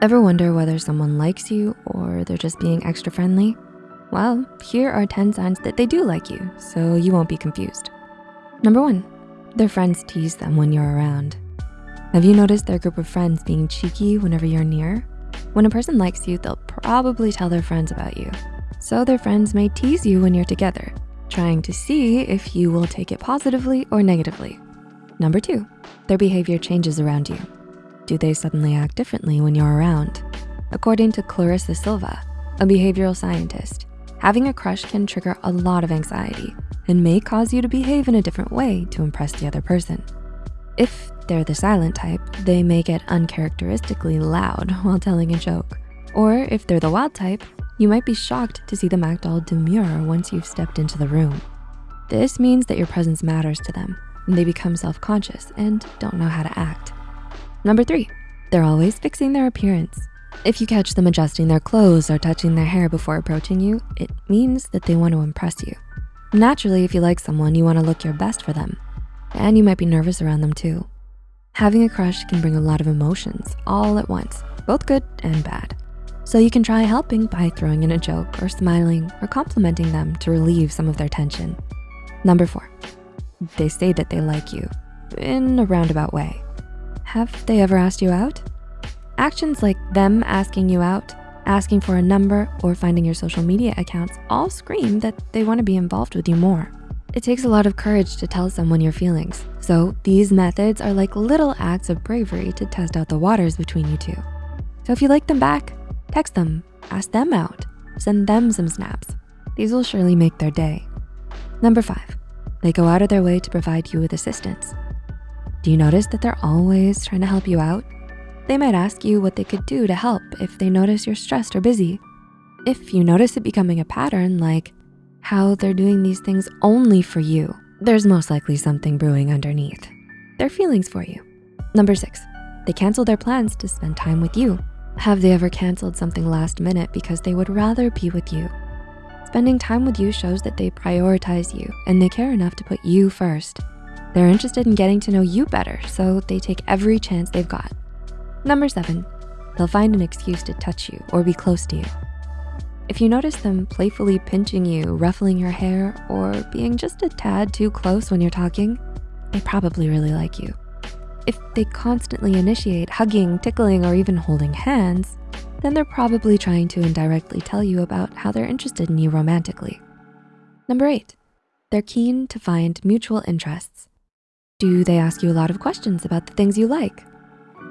Ever wonder whether someone likes you or they're just being extra friendly? Well, here are 10 signs that they do like you, so you won't be confused. Number one, their friends tease them when you're around. Have you noticed their group of friends being cheeky whenever you're near? When a person likes you, they'll probably tell their friends about you. So their friends may tease you when you're together, trying to see if you will take it positively or negatively. Number two, their behavior changes around you. Do they suddenly act differently when you're around? According to Clarissa Silva, a behavioral scientist, having a crush can trigger a lot of anxiety and may cause you to behave in a different way to impress the other person. If they're the silent type, they may get uncharacteristically loud while telling a joke. Or if they're the wild type, you might be shocked to see them act all demure once you've stepped into the room. This means that your presence matters to them and they become self-conscious and don't know how to act. Number three, they're always fixing their appearance. If you catch them adjusting their clothes or touching their hair before approaching you, it means that they want to impress you. Naturally, if you like someone, you wanna look your best for them. And you might be nervous around them too. Having a crush can bring a lot of emotions all at once, both good and bad. So you can try helping by throwing in a joke or smiling or complimenting them to relieve some of their tension. Number four, they say that they like you in a roundabout way. Have they ever asked you out? Actions like them asking you out, asking for a number, or finding your social media accounts all scream that they wanna be involved with you more. It takes a lot of courage to tell someone your feelings. So these methods are like little acts of bravery to test out the waters between you two. So if you like them back, text them, ask them out, send them some snaps. These will surely make their day. Number five, they go out of their way to provide you with assistance. Do you notice that they're always trying to help you out? They might ask you what they could do to help if they notice you're stressed or busy. If you notice it becoming a pattern like how they're doing these things only for you, there's most likely something brewing underneath. Their feelings for you. Number six, they cancel their plans to spend time with you. Have they ever canceled something last minute because they would rather be with you? Spending time with you shows that they prioritize you and they care enough to put you first. They're interested in getting to know you better, so they take every chance they've got. Number seven, they'll find an excuse to touch you or be close to you. If you notice them playfully pinching you, ruffling your hair, or being just a tad too close when you're talking, they probably really like you. If they constantly initiate hugging, tickling, or even holding hands, then they're probably trying to indirectly tell you about how they're interested in you romantically. Number eight, they're keen to find mutual interests. Do they ask you a lot of questions about the things you like?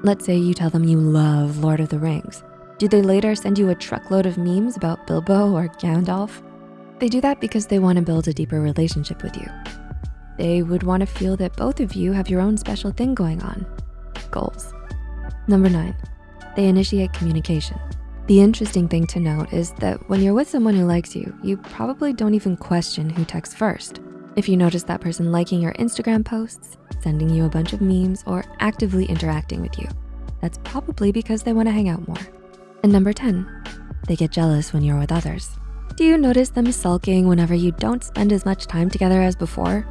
Let's say you tell them you love Lord of the Rings. Do they later send you a truckload of memes about Bilbo or Gandalf? They do that because they wanna build a deeper relationship with you. They would wanna feel that both of you have your own special thing going on, goals. Number nine, they initiate communication. The interesting thing to note is that when you're with someone who likes you, you probably don't even question who texts first. If you notice that person liking your Instagram posts, sending you a bunch of memes, or actively interacting with you. That's probably because they wanna hang out more. And number 10, they get jealous when you're with others. Do you notice them sulking whenever you don't spend as much time together as before?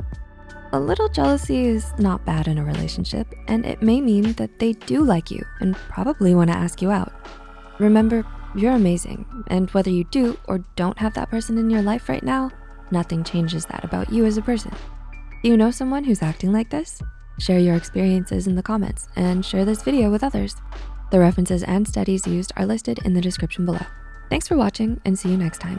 A little jealousy is not bad in a relationship, and it may mean that they do like you and probably wanna ask you out. Remember, you're amazing, and whether you do or don't have that person in your life right now, nothing changes that about you as a person. Do you know someone who's acting like this? Share your experiences in the comments and share this video with others. The references and studies used are listed in the description below. Thanks for watching and see you next time.